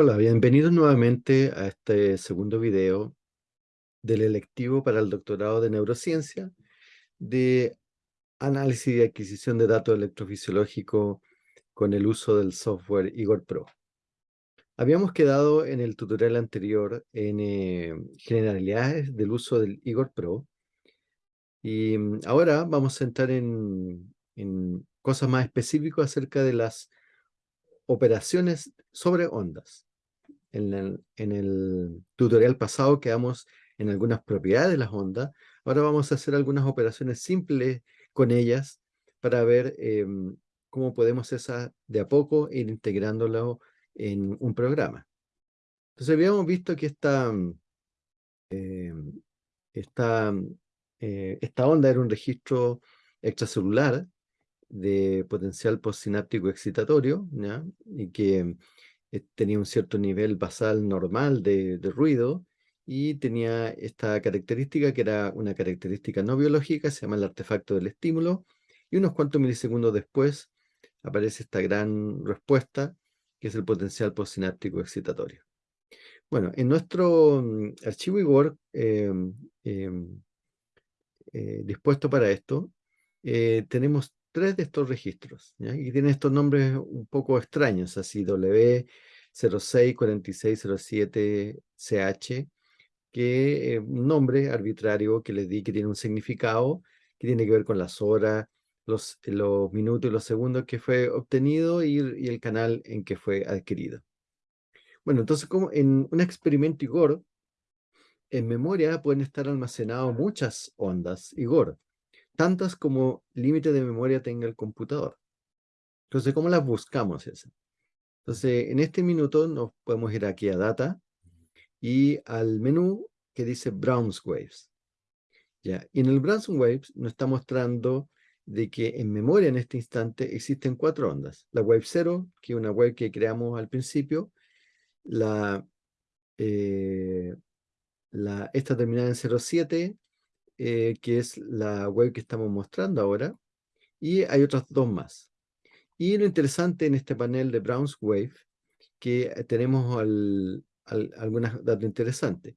Hola, bienvenidos nuevamente a este segundo video del electivo para el doctorado de neurociencia de análisis y adquisición de datos electrofisiológicos con el uso del software Igor Pro. Habíamos quedado en el tutorial anterior en eh, generalidades del uso del Igor Pro y mm, ahora vamos a entrar en, en cosas más específicas acerca de las operaciones sobre ondas. En en el, tutorial pasado quedamos en algunas propiedades de las ondas. Ahora vamos a hacer algunas operaciones simples con ellas para ver em, cómo podemos esa de a poco ir integrándolo en un programa. Entonces habíamos visto que esta, em, esta, eh, esta onda era un registro extracelular de potencial postsináptico excitatorio, y que eh, tenía un cierto nivel basal normal de, ruido, y tenía esta característica que era una característica no biológica, se llama el artefacto del estímulo, y unos cuantos milisegundos después aparece esta gran respuesta, que es el potencial postsináptico excitatorio. Bueno, en nuestro mm, archivo Igor em, em, eh, dispuesto para esto, eh, tenemos tres de estos registros, y tienen estos nombres un poco extraños, así W064607CH, que es un nombre arbitrario que les di que tiene un significado, que tiene que ver con las horas, los, los minutos y los segundos que fue obtenido y, y el canal en que fue adquirido. Bueno, entonces como en un experimento Igor, en memoria pueden estar almacenadas muchas ondas Igor tantas como límite de memoria tenga el computador. Entonces, ¿cómo las buscamos esas? Entonces, en este minuto nos podemos ir aquí a Data y al menú que dice Browse Waves. ¿Ya? Y en el Browse Waves nos está mostrando de que en memoria en este instante existen cuatro ondas. La wave 0, que es una wave que creamos al principio, la, eh, la, esta terminada en 07, eh, que es la web que estamos mostrando ahora, y hay otras dos más. Y lo interesante en este panel de Brown's Wave, que eh, tenemos al, algunas datos interesantes.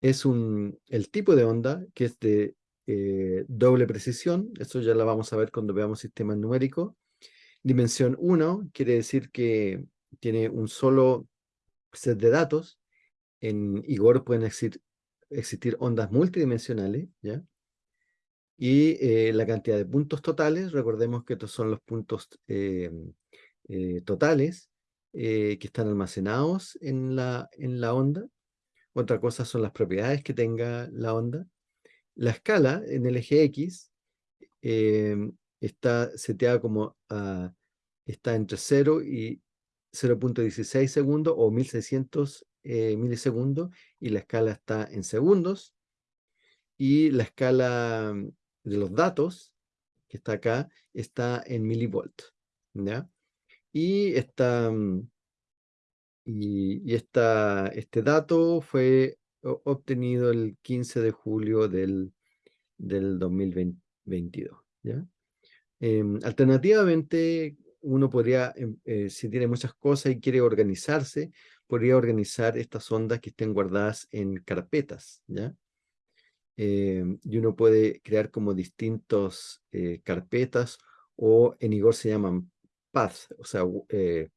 Es un, el tipo de onda, que es de eh, doble precisión, eso ya la vamos a ver cuando veamos sistemas numéricos. Dimensión 1 quiere decir que tiene un solo set de datos. En Igor pueden existir existir ondas multidimensionales, ¿ya? Y eh, la cantidad de puntos totales, recordemos que estos son los puntos eh, eh, totales que están almacenados en la, en la onda. Otra cosa son las propiedades que tenga la onda. La escala en el eje X está seteada como está entre 0 y 0.16 segundos o 1600 eh, milisegundos y la escala está en segundos. Y la escala mm, de los datos, que está acá, está en milivolt. ¿ya? Y, esta, mm, y, esta, este dato fue obtenido el 15 de julio del, del 2022. ¿ya? Em, alternativamente, uno podría, em, eh, si tiene muchas cosas y quiere organizarse, podría organizar estas ondas que estén guardadas en carpetas, ¿ya? Em, y uno puede crear como distintos eh, carpetas o en Igor se llaman paths, o sea, eh,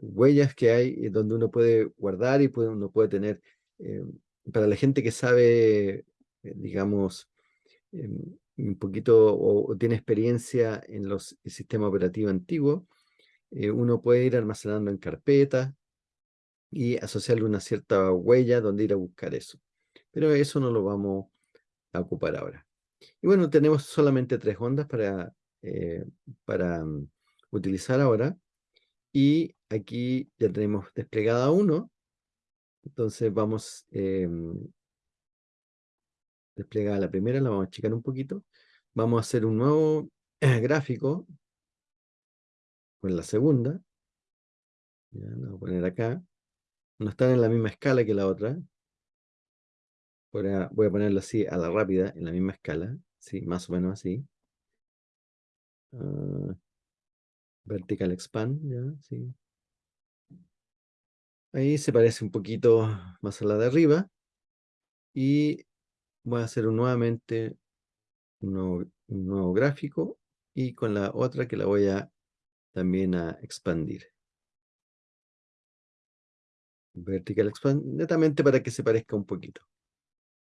huellas que hay donde uno puede guardar y uno puede tener, em, para la gente que sabe, digamos, un poquito o, tiene experiencia en los sistemas operativos antiguos, eh, uno puede ir almacenando en carpeta y asociarle una cierta huella donde ir a buscar eso. Pero eso no lo vamos a ocupar ahora. Y bueno, tenemos solamente tres ondas para, eh, para mm, utilizar ahora. Y aquí ya tenemos desplegada uno. Entonces vamos em, desplegada la primera, la vamos a checar un poquito. Vamos a hacer un nuevo gráfico con la segunda. Ya, la voy a poner acá. No están en la misma escala que la otra. Voy a, voy a ponerlo así a la rápida, en la misma escala. Sí, más o menos así. Ah, vertical expand, ya, sí. Ahí se parece un poquito más a la de arriba. Y voy a hacer nuevamente un nuevo, gráfico y con la otra que la voy a también a expandir. Vertical expand, netamente para que se parezca un poquito.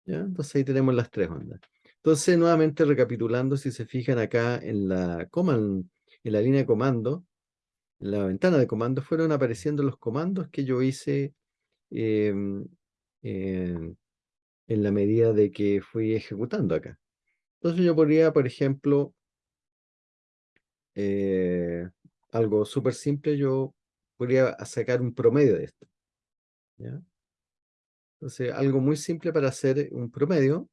¿Ya? Entonces ahí tenemos las tres ondas. Entonces, nuevamente recapitulando, si se fijan acá en la, command, en la línea de comando, en la ventana de comando, fueron apareciendo los comandos que yo hice em, en la medida de que fui ejecutando acá. Entonces yo podría, por ejemplo, eh, algo súper simple, yo podría sacar un promedio de esto. Entonces, algo muy simple para hacer un promedio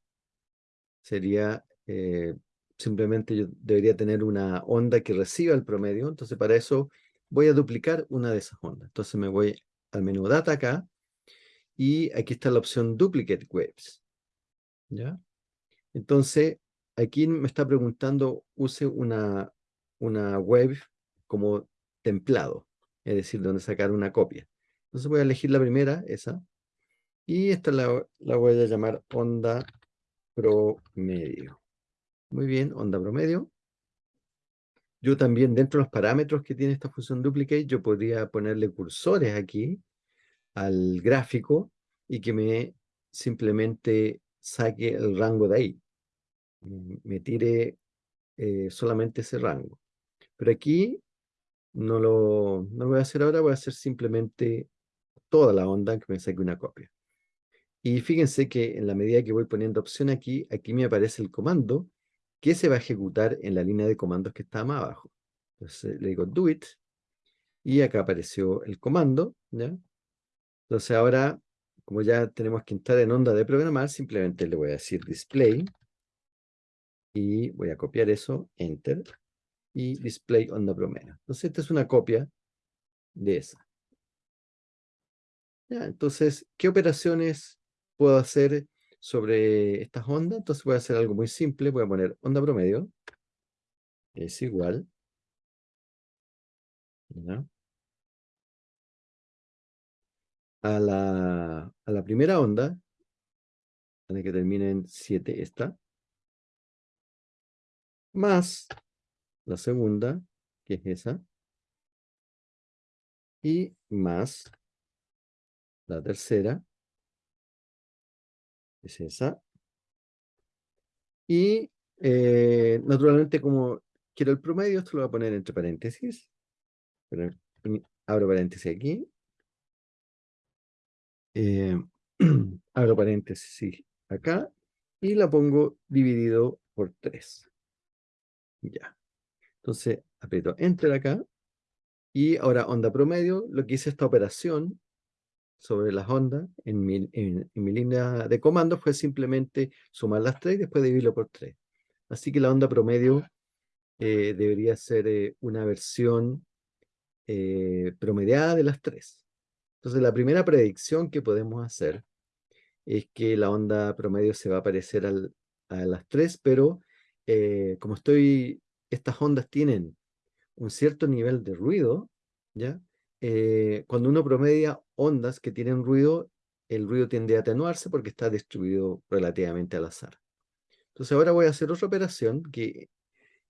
sería eh, simplemente yo debería tener una onda que reciba el promedio. Entonces, para eso voy a duplicar una de esas ondas. Entonces, me voy al menú Data acá y aquí está la opción Duplicate Waves. ¿Ya? Entonces, aquí me está preguntando, use una, una wave como templado, es decir, donde sacar una copia. Entonces voy a elegir la primera, esa, y esta la, la voy a llamar onda promedio. Muy bien, onda promedio. Yo también, dentro de los parámetros que tiene esta función duplicate, yo podría ponerle cursores aquí al gráfico y que me simplemente saque el rango de ahí. Me tire eh, solamente ese rango. Pero aquí no lo, no lo voy a hacer ahora, voy a hacer simplemente toda la onda que me saque una copia. Y fíjense que en la medida que voy poniendo opción aquí, aquí me aparece el comando que se va a ejecutar en la línea de comandos que está más abajo. Entonces le digo do it y acá apareció el comando. Entonces ahora, como ya tenemos que entrar en onda de programar, simplemente le voy a decir display y voy a copiar eso, enter, y display onda promedio. Entonces esta es una copia de esa. Entonces, ¿qué operaciones puedo hacer sobre estas ondas. Entonces voy a hacer algo muy simple. Voy a poner onda promedio. Es igual. A la, a la primera onda, que termine en 7 esta, más la segunda, que es esa, y más la tercera, es esa. Y eh, naturalmente como quiero el promedio, esto lo voy a poner entre paréntesis. abro paréntesis aquí. Eh, abro paréntesis acá. Y la pongo dividido por 3. Ya. Entonces aprieto Enter acá. Y ahora onda promedio, lo que hice esta operación sobre las ondas en mi, en, mi línea de comando fue simplemente sumar las tres y después dividirlo por tres. Así que la onda promedio eh, debería ser eh, una versión eh, promediada de las tres. Entonces la primera predicción que podemos hacer es que la onda promedio se va a parecer al, a las tres, pero como estoy, estas ondas tienen un cierto nivel de ruido, ¿ya? Cuando uno promedia ondas que tienen ruido, el ruido tiende a atenuarse porque está distribuido relativamente al azar. Entonces ahora voy a hacer otra operación que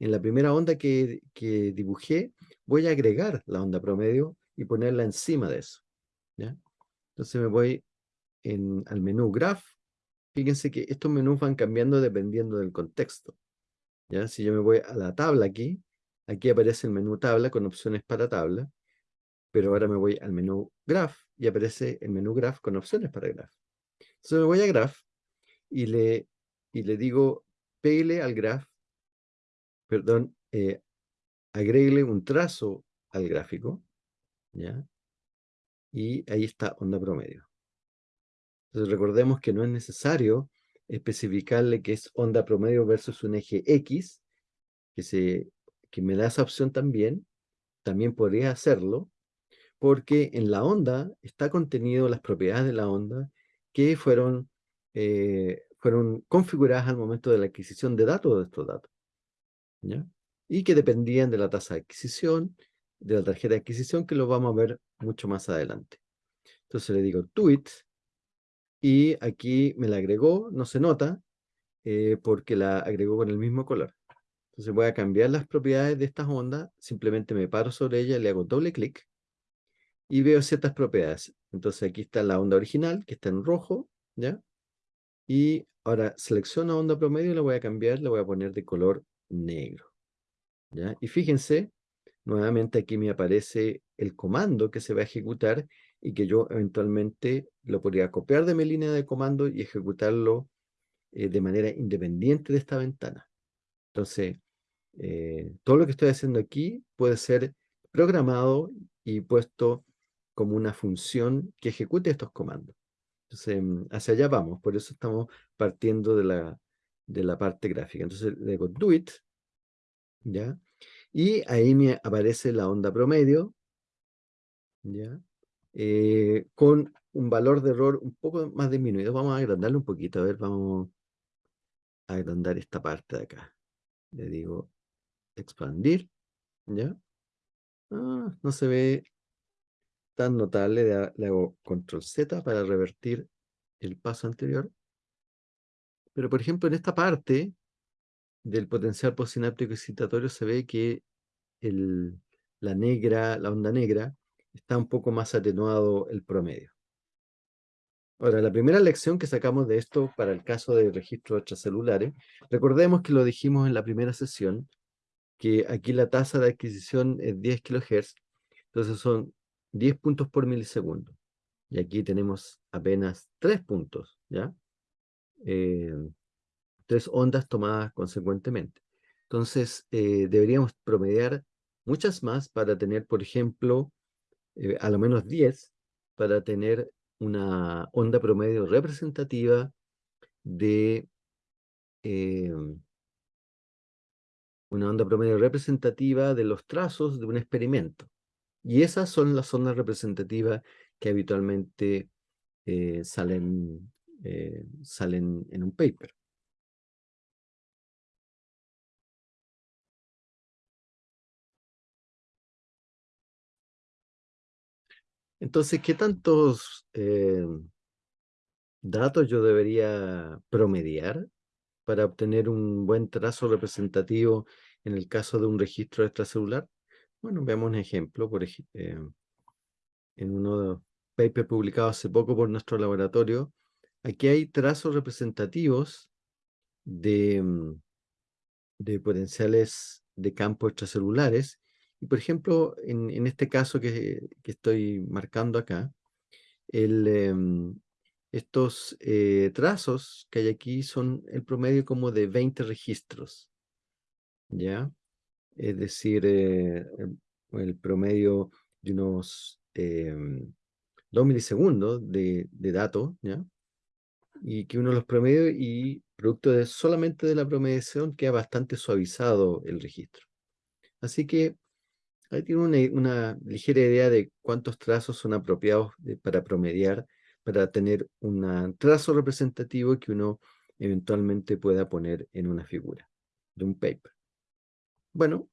en la primera onda que, dibujé, voy a agregar la onda promedio y ponerla encima de eso. ¿ya? Entonces me voy al menú Graph. Fíjense que estos menús van cambiando dependiendo del contexto. ¿ya? Si yo me voy a la tabla aquí, aquí aparece el menú tabla con opciones para tabla pero ahora me voy al menú Graph y aparece el menú Graph con opciones para Graph. Entonces me voy a Graph y le, y le digo, pégale al Graph, perdón, eh, un trazo al gráfico, ¿ya? Y ahí está onda promedio. Entonces recordemos que no es necesario especificarle que es onda promedio versus un eje X, que, se, que me da esa opción también, también podría hacerlo, porque en la onda está contenido las propiedades de la onda que fueron, eh, fueron configuradas al momento de la adquisición de datos de estos datos. Y que dependían de la tasa de adquisición, de la tarjeta de adquisición, que lo vamos a ver mucho más adelante. Entonces le digo tweet y aquí me la agregó, no se nota, eh, porque la agregó con el mismo color. Entonces voy a cambiar las propiedades de estas ondas, simplemente me paro sobre ella, le hago doble clic y veo ciertas propiedades. Entonces aquí está la onda original, que está en rojo, ¿ya? Y ahora selecciono onda promedio y la voy a cambiar, la voy a poner de color negro, ¿ya? Y fíjense, nuevamente aquí me aparece el comando que se va a ejecutar y que yo eventualmente lo podría copiar de mi línea de comando y ejecutarlo eh, de manera independiente de esta ventana. Entonces, eh, todo lo que estoy haciendo aquí puede ser programado y puesto como una función que ejecute estos comandos. Entonces, mm, hacia allá vamos, por eso estamos partiendo de la, de la parte gráfica. Entonces, le digo do it, ¿ya? Y ahí me aparece la onda promedio, ¿ya? Eh, con un valor de error un poco más disminuido. Vamos a agrandarlo un poquito, a ver, vamos agrandar esta parte de acá. Le digo expandir, ¿ya? Ah, no se ve tan notable, le, hago control Z para revertir el paso anterior. Pero por ejemplo en esta parte del potencial postsináptico excitatorio se ve que el, la negra, la onda negra, está un poco más atenuado el promedio. Ahora, la primera lección que sacamos de esto para el caso de registros extracelulares, recordemos que lo dijimos en la primera sesión, que aquí la tasa de adquisición es 10 kHz, entonces son 10 puntos por milisegundo. Y aquí tenemos apenas 3 puntos, ¿ya? Eh, tres ondas tomadas consecuentemente. Entonces, eh, deberíamos promediar muchas más para tener, por ejemplo, eh, a lo menos 10, para tener una onda promedio representativa de em, una onda promedio representativa de los trazos de un experimento. Y esas son las ondas representativas que habitualmente eh, salen, eh, salen en un paper. Entonces, ¿qué tantos eh, datos yo debería promediar para obtener un buen trazo representativo en el caso de un registro extracelular? Bueno, veamos un ejemplo. Por ejemplo, eh, en uno de los papers publicados hace poco por nuestro laboratorio, aquí hay trazos representativos de, mm, de potenciales de campo extracelulares y por ejemplo, en, este caso que, estoy marcando acá, em, estos eh, trazos que hay aquí son el promedio como de 20 registros, ¿ya? Es decir, eh, el, promedio de unos 2 em, milisegundos de, de datos, ¿ya? Y que uno los promedios y producto de solamente de la promediación queda bastante suavizado el registro. Así que Ahí tiene una, ligera idea de cuántos trazos son apropiados para promediar, para tener un trazo representativo que uno eventualmente pueda poner en una figura de un paper. Bueno,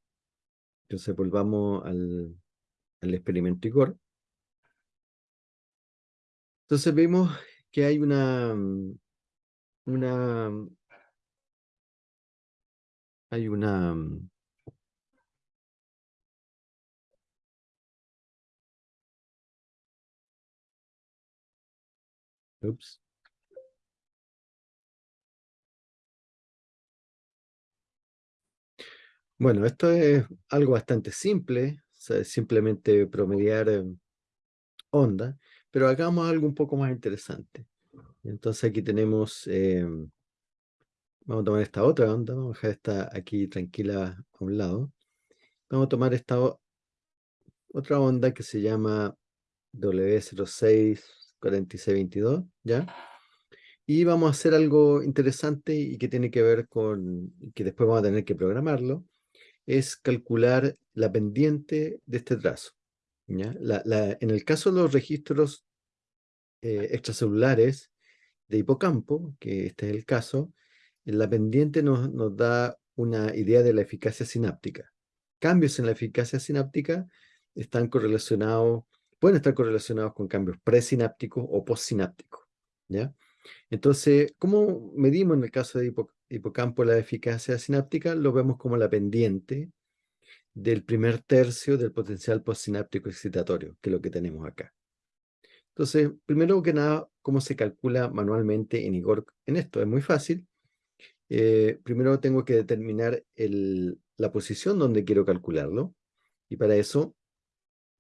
entonces volvamos al, experimento IGOR. Entonces vemos que hay una, una, hay una Ups. Bueno, esto es algo bastante simple, simplemente promediar em, onda, pero hagamos algo un poco más interesante. Entonces aquí tenemos, em, vamos a tomar esta otra onda, vamos a dejar esta aquí tranquila a un lado. Vamos a tomar esta otra onda que se llama W06 4622, ¿ya? Y vamos a hacer algo interesante y que tiene que ver con, que después vamos a tener que programarlo, es calcular la pendiente de este trazo. en el caso de los registros eh, extracelulares de hipocampo, que este es el caso, la pendiente nos, da una idea de la eficacia sináptica. Cambios en la eficacia sináptica están correlacionados pueden estar correlacionados con cambios presinápticos o postsinápticos. ¿ya? Entonces, ¿cómo medimos en el caso de hipocampo la eficacia sináptica? Lo vemos como la pendiente del primer tercio del potencial postsináptico excitatorio, que es lo que tenemos acá. Entonces, primero que nada, ¿cómo se calcula manualmente en Igor en esto? Es muy fácil. Eh, primero tengo que determinar la posición donde quiero calcularlo. Y para eso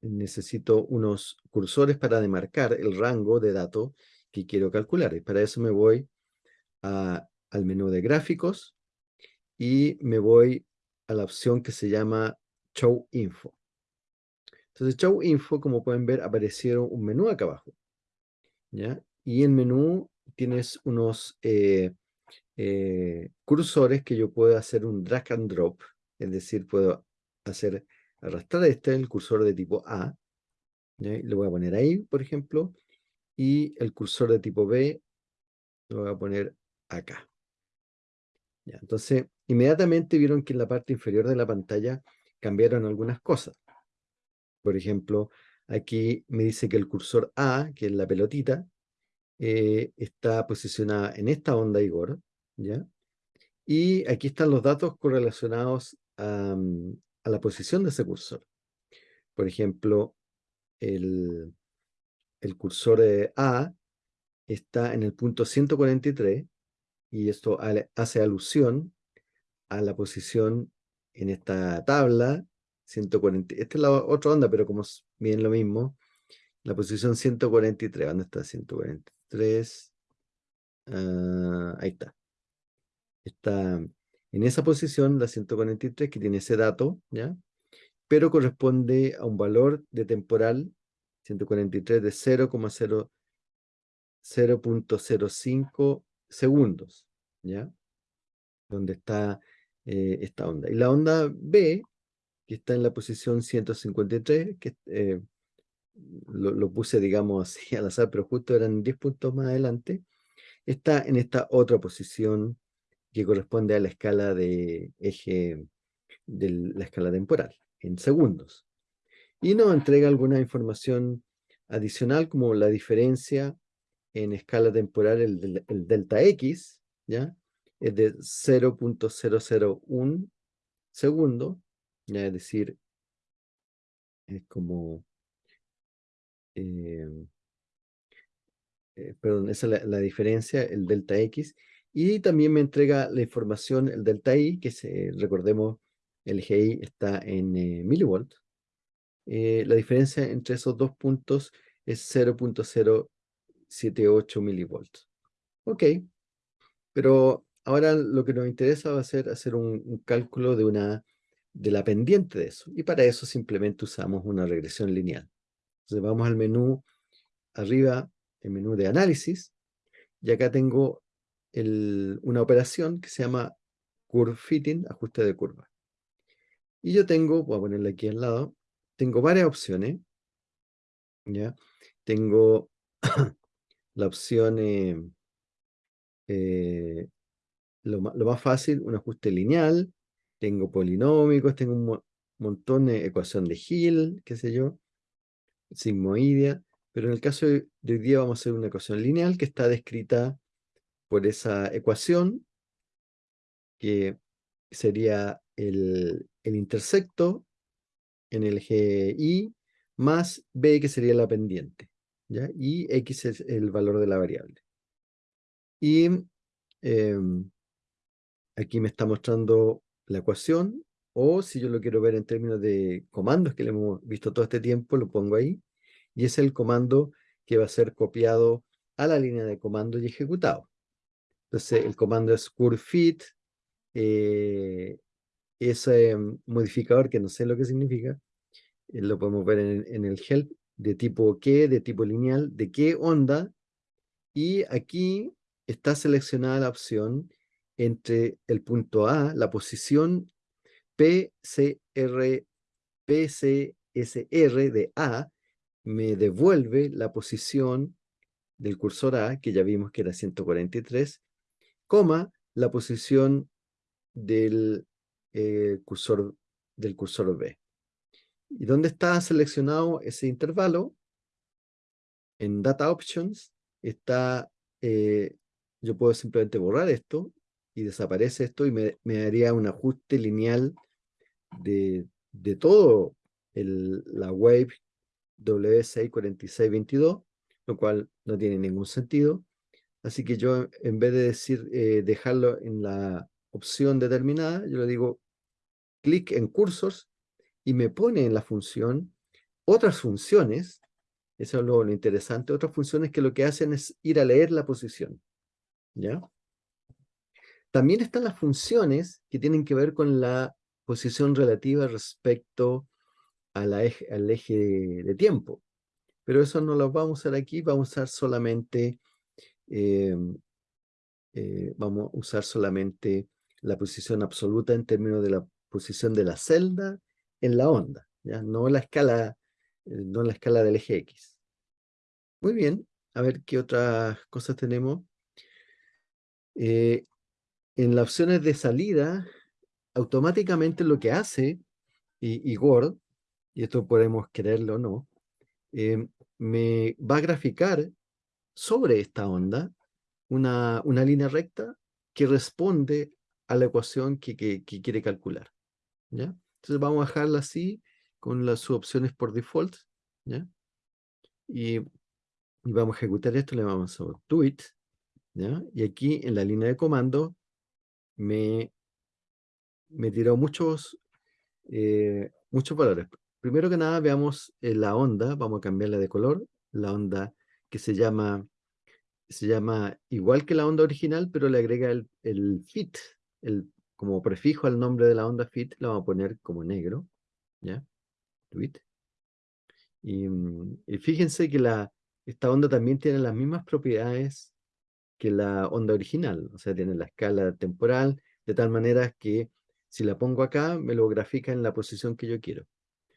necesito unos cursores para demarcar el rango de datos que quiero calcular. Y para eso me voy al menú de gráficos y me voy a la opción que se llama Show Info. Entonces, Show Info, como pueden ver, aparecieron un menú acá abajo. ¿ya? Y en menú tienes unos eh, eh, cursores que yo puedo hacer un drag and drop, es decir, puedo hacer arrastrar este, el cursor de tipo A, lo voy a poner ahí, por ejemplo, y el cursor de tipo B lo voy a poner acá. Entonces, inmediatamente vieron que en la parte inferior de la pantalla cambiaron algunas cosas. Por ejemplo, aquí me dice que el cursor A, que es la pelotita, eh, está posicionada en esta onda Igor, ¿ya? Y aquí están los datos correlacionados a, mm, la posición de ese cursor. Por ejemplo, el, el cursor A está en el punto 143 y esto hace alusión a la posición en esta tabla, 140, esta es la otra onda, pero como bien lo mismo, la posición 143, ¿dónde está 143? Ah, ahí está. Está en esa posición, la 143, que tiene ese dato, ¿ya? Pero corresponde a un valor de temporal, 143 de 0,05 segundos, ¿ya? Donde está eh, esta onda. Y la onda B, que está en la posición 153, que eh, lo, puse, digamos, así al azar, pero justo eran 10 puntos más adelante, está en esta otra posición que corresponde a la escala de eje de la escala temporal, en segundos. Y nos entrega alguna información adicional, como la diferencia en escala temporal, el, el delta X, ¿ya? es de 0.001 segundo, es decir, es como, em, eh, perdón, esa es la, diferencia, el delta X, y también me entrega la información, el delta Y, que recordemos, el GI está en eh, milivolt. Eh, la diferencia entre esos dos puntos es 0.078 milivolts. Ok, pero Ahora lo que nos interesa va a ser hacer un, cálculo de, una, de la pendiente de eso. Y para eso simplemente usamos una regresión lineal. Entonces vamos al menú arriba, el menú de análisis. Y acá tengo una operación que se llama Curve Fitting, ajuste de curva. Y yo tengo, voy a ponerle aquí al lado, tengo varias opciones. ¿ya? Tengo la opción eh, eh, lo, más fácil, un ajuste lineal, tengo polinómicos, tengo un montón de ecuación de Hill, qué sé yo, sigmoidea, pero en el caso de, hoy día vamos a hacer una ecuación lineal que está descrita por esa ecuación, que sería el, el intersecto en el GI más B, que sería la pendiente, y X es el valor de la variable. Y em, aquí me está mostrando la ecuación, o si yo lo quiero ver en términos de comandos que le hemos visto todo este tiempo, lo pongo ahí, y es el comando que va a ser copiado a la línea de comando y ejecutado. Entonces el comando es curvefit, eh, ese modificador que no sé lo que significa, eh, lo podemos ver en, el help, de tipo qué, de tipo lineal, de qué onda, y aquí está seleccionada la opción entre el punto A, la posición PCR, PCSR de A, me devuelve la posición del cursor A, que ya vimos que era 143, coma la posición del, eh, cursor, del cursor B. ¿Y dónde está seleccionado ese intervalo? en Data Options está, eh, yo puedo simplemente borrar esto y desaparece esto y me, me daría un ajuste lineal de, de todo el, la wave W64622, lo cual no tiene ningún sentido. Así que yo, en vez de decir eh, dejarlo en la opción determinada, yo le digo clic en cursors y me pone en la función otras funciones, eso es lo, interesante, otras funciones que lo que hacen es ir a leer la posición. ¿ya? También están las funciones que tienen que ver con la posición relativa respecto a eje, al eje de, tiempo. Pero eso no lo vamos a usar aquí, vamos a usar solamente, em, eh, vamos a usar solamente la posición absoluta en términos de la posición de la celda en la onda, ¿ya? No, la escala, eh, no la escala del eje X. Muy bien, a ver qué otras cosas tenemos. Eh, en las opciones de salida, automáticamente lo que hace Igor, y esto podemos quererlo o no, eh, me va a graficar sobre esta onda una, una línea recta que responde a la ecuación que, que, quiere calcular. ¿ya? Entonces vamos a dejarla así con las opciones por default. ¿ya? Y, y, vamos a ejecutar esto, le vamos a do it. ¿ya? Y aquí en la línea de comando me, me tiró muchos, eh, muchos valores. Primero que nada veamos eh, la onda, vamos a cambiarla de color, la onda que se llama, se llama igual que la onda original, pero le agrega el, el fit, el, como prefijo al nombre de la onda fit, la vamos a poner como negro, ¿ya? Y, y fíjense que la, esta onda también tiene las mismas propiedades que la onda original, o sea, tiene la escala temporal, de tal manera que si la pongo acá, me lo grafica en la posición que yo quiero.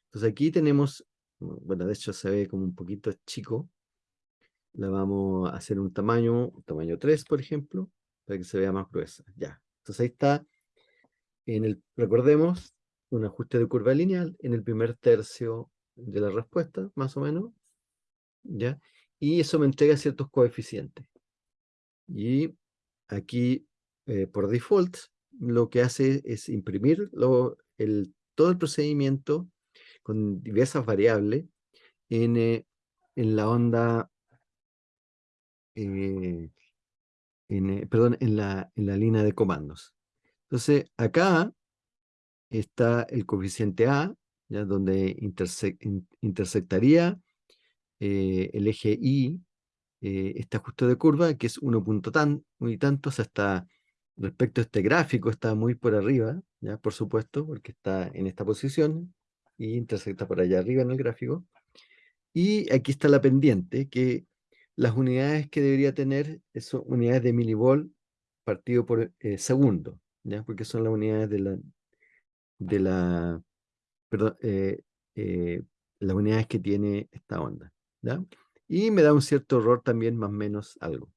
Entonces aquí tenemos, bueno, de hecho se ve como un poquito chico, la vamos a hacer un tamaño, tamaño 3, por ejemplo, para que se vea más gruesa. Ya, entonces ahí está, en el, recordemos, un ajuste de curva lineal en el primer tercio de la respuesta, más o menos, ¿ya? Y eso me entrega ciertos coeficientes. Y aquí, eh, por default, lo que hace es imprimir todo el procedimiento con diversas variables en, eh, en la onda, eh, en, perdón, en la, en la línea de comandos. Entonces, acá está el coeficiente A, ya donde intersectaría el eje Y eh, este ajuste de curva, que es 1 tan, muy tantos, hasta respecto a este gráfico está muy por arriba, ya por supuesto, porque está en esta posición y intersecta por allá arriba en el gráfico. Y aquí está la pendiente, que las unidades que debería tener son unidades de milivolt partido por eh, segundo, ¿ya? porque son las unidades de la, de la perdón, eh, las unidades que tiene esta onda. ¿ya? y me da un cierto error también más menos algo.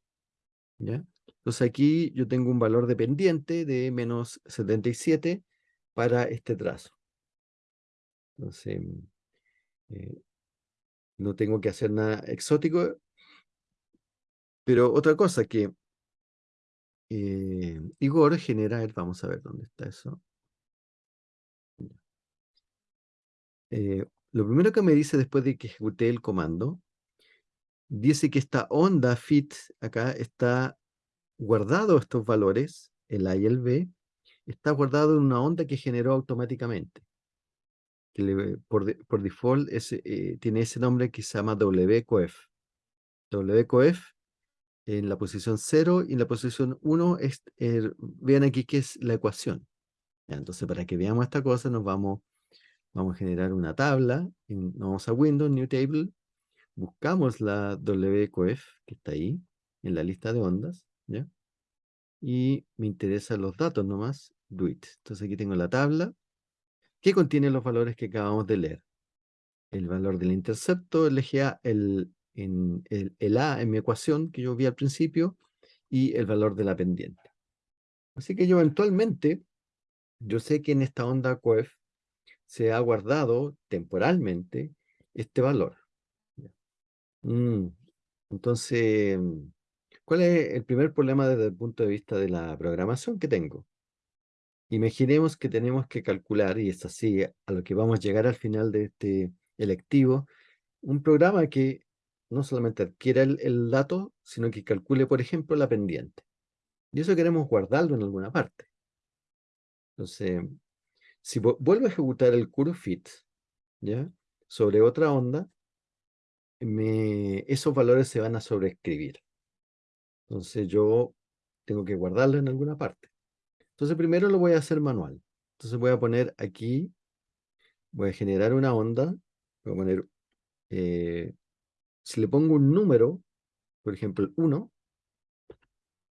¿ya? Entonces aquí yo tengo un valor dependiente de menos 77 para este trazo. Entonces, eh, no tengo que hacer nada exótico. Pero otra cosa que eh, Igor genera, vamos a ver dónde está eso. Eh, lo primero que me dice después de que ejecuté el comando dice que esta onda fit acá está guardado estos valores, el A y el B, está guardado en una onda que generó automáticamente. Que por, por, default eh, tiene ese nombre que se llama WCOEF. WCOEF en la posición 0 y en la posición 1, es, vean aquí que es la ecuación. entonces, para que veamos esta cosa, nos vamos, vamos a generar una tabla, nos vamos a Windows, New Table, buscamos la WCOEF que está ahí, en la lista de ondas, ¿ya? Y me interesan los datos nomás, do it. Entonces aquí tengo la tabla que contiene los valores que acabamos de leer. El valor del intercepto, el eje A, el, en, el, A en mi ecuación que yo vi al principio, y el valor de la pendiente. Así que yo eventualmente, yo sé que en esta onda COEF se ha guardado temporalmente este valor. Mm, Entonces, ¿cuál es el primer problema desde el punto de vista de la programación que tengo? Imaginemos que tenemos que calcular, y es así a lo que vamos a llegar al final de este electivo, un programa que no solamente adquiera el, dato, sino que calcule, por ejemplo, la pendiente. Y eso queremos guardarlo en alguna parte. Entonces, si vuelvo a ejecutar el curve fit, ¿ya? Sobre otra onda, esos valores se van a sobreescribir. Entonces yo tengo que guardarlo en alguna parte. Entonces primero lo voy a hacer manual. Entonces voy a poner aquí, voy a generar una onda, voy a poner, eh, si le pongo un número, por ejemplo el 1,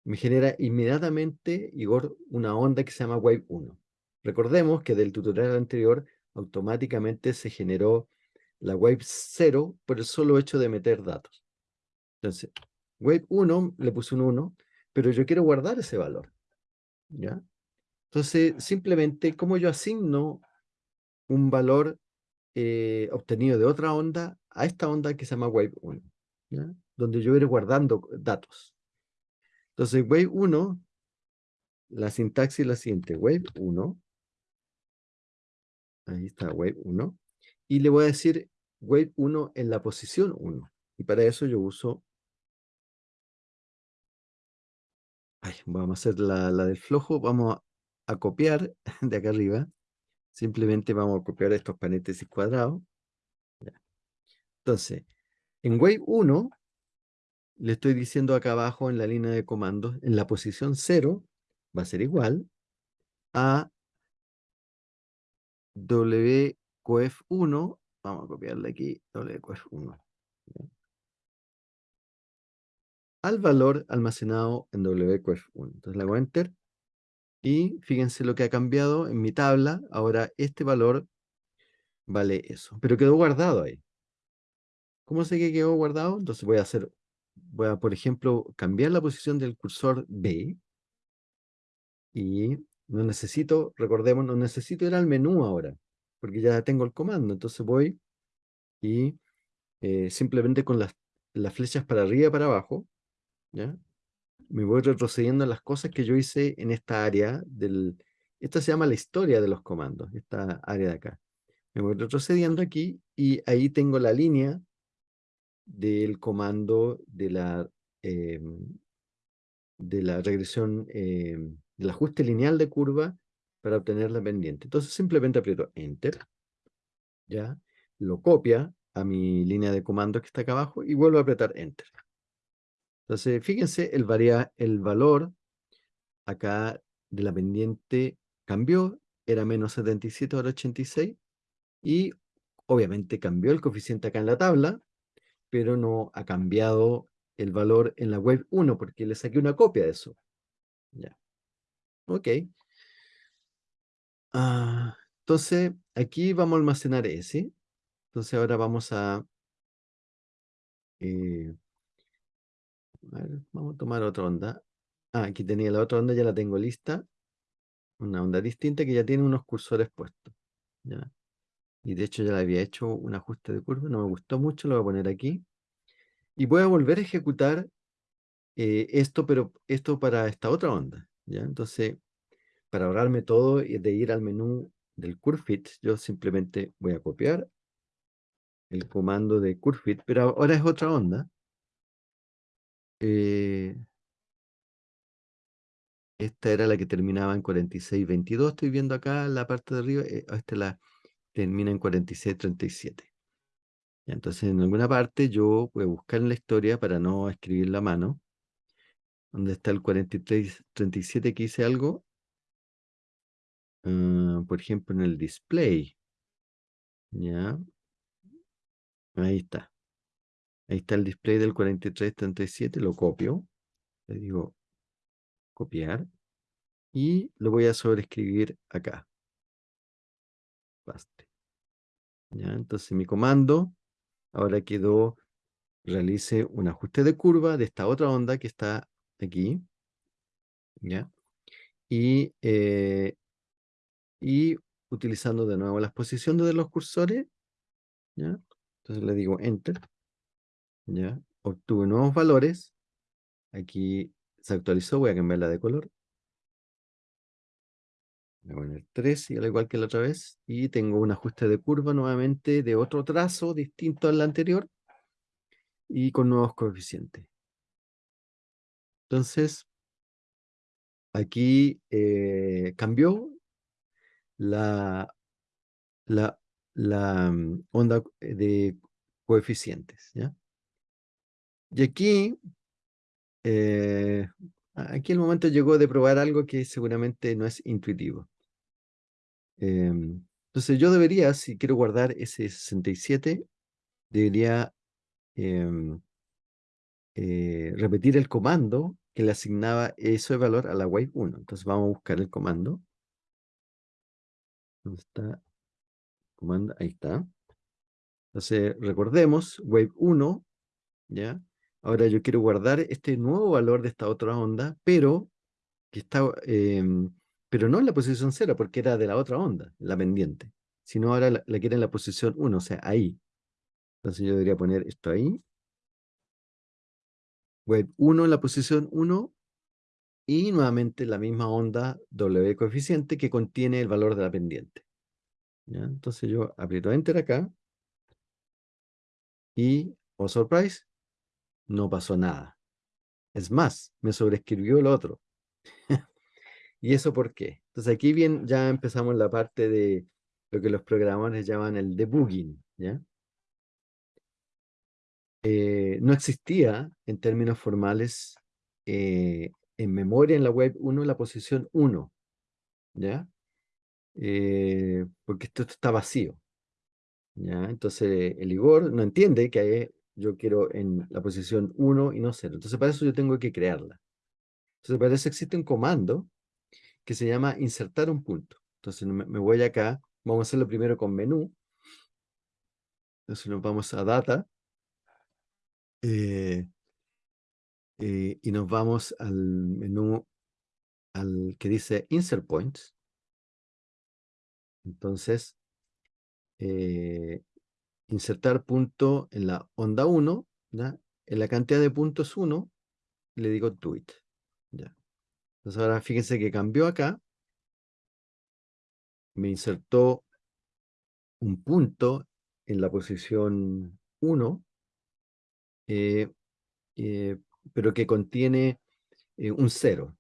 me genera inmediatamente, Igor, una onda que se llama Wave 1. Recordemos que del tutorial anterior automáticamente se generó la Wave 0 por el solo hecho de meter datos. Entonces, Wave 1 le puse un 1, pero yo quiero guardar ese valor. ¿ya? Entonces, simplemente, como yo asigno un valor eh, obtenido de otra onda a esta onda que se llama Wave 1, donde yo iré guardando datos. Entonces, Wave 1, la sintaxis es la siguiente. Wave 1, ahí está Wave 1, y le voy a decir Wave 1 en la posición 1. Y para eso yo uso vamos a hacer la, la, del flojo, vamos a copiar de acá arriba. Simplemente vamos a copiar estos paréntesis cuadrados. Entonces, en Wave 1, le estoy diciendo acá abajo en la línea de comandos, en la posición 0, va a ser igual a wcoef1, vamos a copiarle aquí, wcoef1, al valor almacenado en wcoef1. Entonces le hago Enter y fíjense lo que ha cambiado en mi tabla. Ahora este valor vale eso. Pero quedó guardado ahí. ¿Cómo sé que quedó guardado? Entonces voy a hacer, voy a, por ejemplo, cambiar la posición del cursor B. Y no necesito, recordemos, no necesito ir al menú ahora. Porque ya tengo el comando. Entonces voy y eh, simplemente con las, las flechas para arriba y para abajo, ¿ya? me voy retrocediendo en las cosas que yo hice en esta área del... Esta se llama la historia de los comandos, esta área de acá. Me voy retrocediendo aquí y ahí tengo la línea del comando de la, em, de la regresión, em, del ajuste lineal de curva para obtener la pendiente. Entonces simplemente aprieto Enter, ¿ya? Lo copia a mi línea de comandos que está acá abajo y vuelvo a apretar Enter. Entonces, fíjense, el, varía, el valor acá de la pendiente cambió, era menos 77, ahora 86, y obviamente cambió el coeficiente acá en la tabla, pero no ha cambiado el valor en la web 1, porque le saqué una copia de eso. Ya. Ok. Ah, entonces, aquí vamos a almacenar ese. Entonces ahora vamos a... Eh, vamos a tomar otra onda. Ah, aquí tenía la otra onda, ya la tengo lista. Una onda distinta que ya tiene unos cursores puestos. ¿ya? Y de hecho ya le había hecho un ajuste de curva, no me gustó mucho, lo voy a poner aquí. Y voy a volver a ejecutar eh, esto, pero esto para esta otra onda. ¿ya? Entonces, para ahorrarme todo y de ir al menú del curve fit, yo simplemente voy a copiar el comando de curve fit, pero ahora es otra onda. Eh, esta era la que terminaba en 46.22. Estoy viendo acá la parte de arriba. Eh, esta la termina en 46.37. Entonces, en alguna parte yo voy a buscar en la historia para no escribir la mano. ¿Dónde está el 43.37 que hice algo? Ah, por ejemplo, en el display. Ya. Ahí está. Ahí está el display del 4337, lo copio. Le digo copiar. Y lo voy a sobreescribir acá. Baste. Entonces mi comando ahora quedó, realice un ajuste de curva de esta otra onda que está aquí. ¿Ya? Y, eh, y utilizando de nuevo las posiciones de los cursores, ¿ya? Entonces le digo Enter, ¿ya? obtuve nuevos valores. Aquí se actualizó, voy a cambiarla de color. Voy a poner 3, al igual que la otra vez. Y tengo un ajuste de curva nuevamente de otro trazo distinto al anterior. Y con nuevos coeficientes. Entonces, aquí eh, cambió la, la, la mm, onda de coeficientes. ¿ya? Y aquí, eh, aquí el momento llegó de probar algo que seguramente no es intuitivo. Em, entonces yo debería, si quiero guardar ese 67, debería em, eh, repetir el comando que le asignaba ese valor a la wave 1. Entonces vamos a buscar el comando. ¿Dónde está? Comando, ahí está. Entonces recordemos, wave 1, ¿ya? Ahora yo quiero guardar este nuevo valor de esta otra onda, pero que está, em, pero no en la posición 0, porque era de la otra onda, la pendiente, sino ahora la, quiero en la posición 1, o sea, ahí. Entonces yo debería poner esto ahí. Wave 1 en la posición 1 y nuevamente la misma onda W coeficiente que contiene el valor de la pendiente. Entonces yo aprieto Enter acá y, oh surprise, no pasó nada. Es más, me sobreescribió el otro. ¿Y eso por qué? Entonces aquí bien ya empezamos la parte de lo que los programadores llaman el debugging. ¿ya? Eh, no existía en términos formales eh, en memoria en la web 1 la posición 1. ¿ya? Eh, porque esto, está vacío. ¿ya? Entonces el Igor no entiende que yo quiero en la posición 1 y no 0. Entonces para eso yo tengo que crearla. Entonces para eso existe un comando que se llama insertar un punto. Entonces me, voy acá, vamos a hacerlo primero con menú. Entonces nos vamos a data. Eh, eh, y nos vamos al menú al que dice insert points. Entonces, eh, insertar punto en la onda 1, en la cantidad de puntos 1, le digo tweet. ¿ya? Entonces ahora fíjense que cambió acá, me insertó un punto en la posición 1, eh, eh, pero que contiene un 0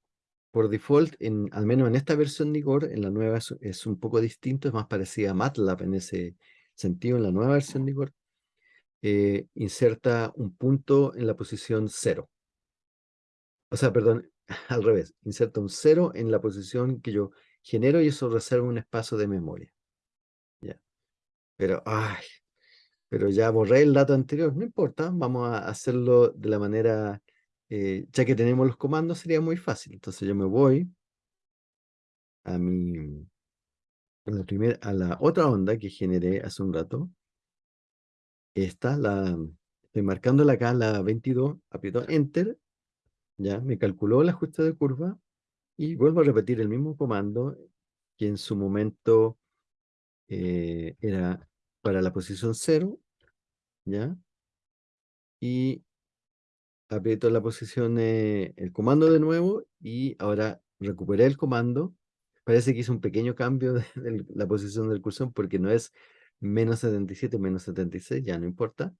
por default, al menos en esta versión de Igor, en la nueva es, un poco distinto, es más parecida a MATLAB en ese sentido, en la nueva versión de Igor, eh, inserta un punto en la posición 0. O sea, perdón, al revés, inserta un 0 en la posición que yo genero y eso reserva un espacio de memoria. Ya. Pero, ay, pero ya borré el dato anterior, no importa, vamos a hacerlo de la manera eh, ya que tenemos los comandos, sería muy fácil. Entonces yo me voy a mi a la, a la otra onda que generé hace un rato. Esta, la, estoy marcándola acá, la 22, aprieto Enter, ya me calculó el ajuste de curva y vuelvo a repetir el mismo comando que en su momento eh, era para la posición 0, ¿ya? Y aprieto la posición, eh, el comando de nuevo y ahora recuperé el comando. Parece que hice un pequeño cambio de, la posición del cursor porque no es menos 77, menos 76, ya no importa.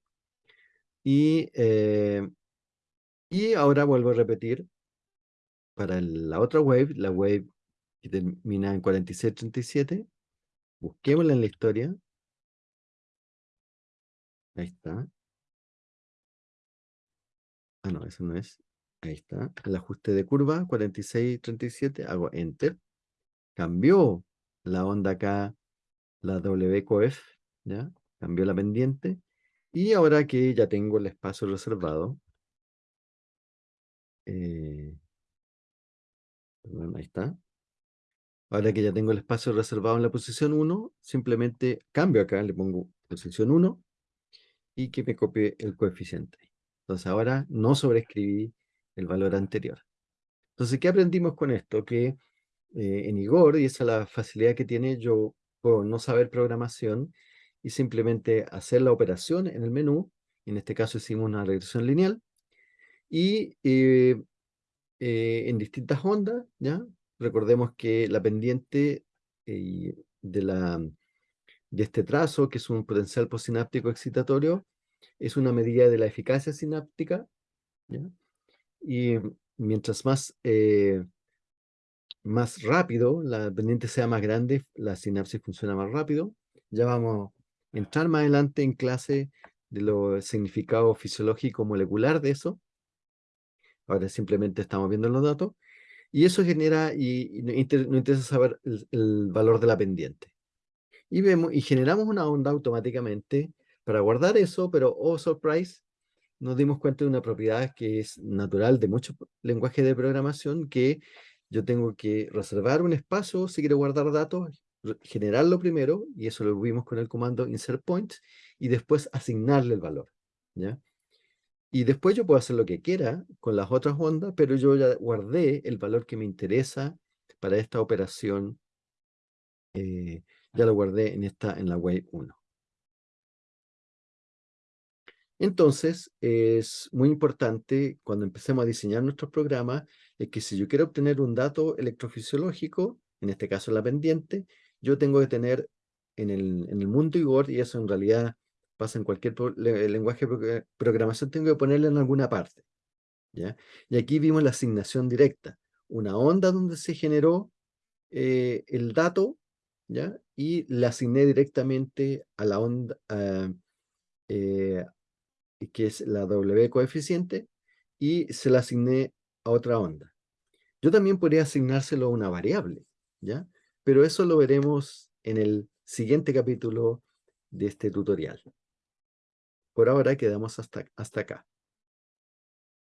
Y, eh, y ahora vuelvo a repetir para la otra wave, la wave que termina en 4637. Busquémosla en la historia. Ahí está. Ah, no, eso no es. Ahí está. El ajuste de curva, 4637. Hago Enter. Cambió la onda acá, la WCOF, ¿ya? Cambió la pendiente. Y ahora que ya tengo el espacio reservado, eh, ahí está. Ahora que ya tengo el espacio reservado en la posición 1, simplemente cambio acá, le pongo posición 1 y que me copie el coeficiente. Entonces ahora no sobreescribí el valor anterior. Entonces, ¿qué aprendimos con esto? Que eh, en Igor, y esa es la facilidad que tiene, yo puedo no saber programación y simplemente hacer la operación en el menú en este caso hicimos una regresión lineal, y eh, eh, en distintas ondas, ¿ya? Recordemos que la pendiente de, la, de este trazo, que es un potencial postsináptico excitatorio, es una medida de la eficacia sináptica, ¿ya? y mientras más, eh, más rápido la pendiente sea más grande, la sinapsis funciona más rápido. Ya vamos a entrar más adelante en clase de lo significado fisiológico molecular de eso. Ahora simplemente estamos viendo los datos. Y eso genera, y, nos interesa saber el, valor de la pendiente. Y, vemos, y generamos una onda automáticamente para guardar eso, pero, oh surprise, nos dimos cuenta de una propiedad que es natural de muchos lenguajes de programación, que yo tengo que reservar un espacio si quiero guardar datos, generarlo primero, y eso lo vimos con el comando insert points, y después asignarle el valor. ¿ya? Y después yo puedo hacer lo que quiera con las otras ondas, pero yo ya guardé el valor que me interesa para esta operación, eh, ya lo guardé en, esta, en la wave 1. Entonces, es muy importante cuando empecemos a diseñar nuestros programas, es que si yo quiero obtener un dato electrofisiológico, en este caso la pendiente, yo tengo que tener en el, en el mundo Igor, y eso en realidad pasa en cualquier lenguaje de programación, tengo que ponerle en alguna parte. ¿ya? Y aquí vimos la asignación directa, una onda donde se generó eh, el dato, ¿ya? y le asigné directamente a la onda, eh, que es la W coeficiente, y se la asigné a otra onda. Yo también podría asignárselo a una variable, ¿ya? Pero eso lo veremos en el siguiente capítulo de este tutorial. Por ahora quedamos hasta, hasta acá.